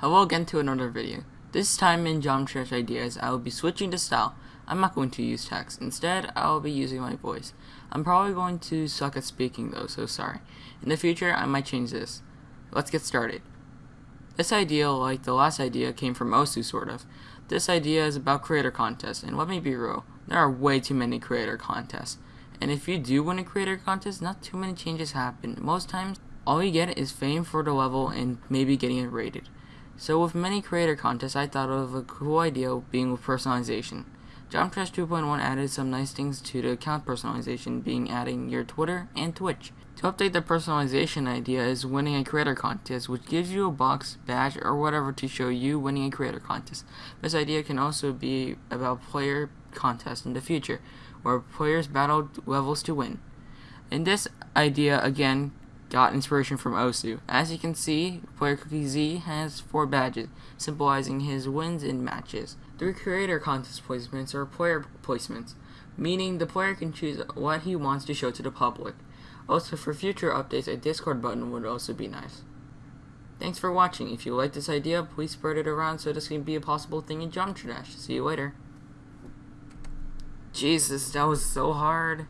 Hello again to another video. This time in Geometry Ideas, I will be switching to style. I'm not going to use text. Instead, I will be using my voice. I'm probably going to suck at speaking though, so sorry. In the future, I might change this. Let's get started. This idea, like the last idea, came from Osu, sort of. This idea is about creator contests, and let me be real, there are way too many creator contests. And if you do win a creator contest, not too many changes happen. Most times, all you get is fame for the level and maybe getting it rated. So with many creator contests, I thought of a cool idea being with personalization. Geometry Dash 2.1 added some nice things to the account personalization, being adding your Twitter and Twitch. To update the personalization idea is winning a creator contest, which gives you a box, badge, or whatever to show you winning a creator contest. This idea can also be about player contests in the future, where players battle levels to win. In this idea, again, got inspiration from Osu. As you can see, player Cookiezi has four badges, symbolizing his wins in matches. Three creator contest placements are player placements, meaning the player can choose what he wants to show to the public. Also, for future updates, a Discord button would also be nice. Thanks for watching. If you like this idea, please spread it around so this can be a possible thing in Geometry Dash. See you later. Jesus, that was so hard.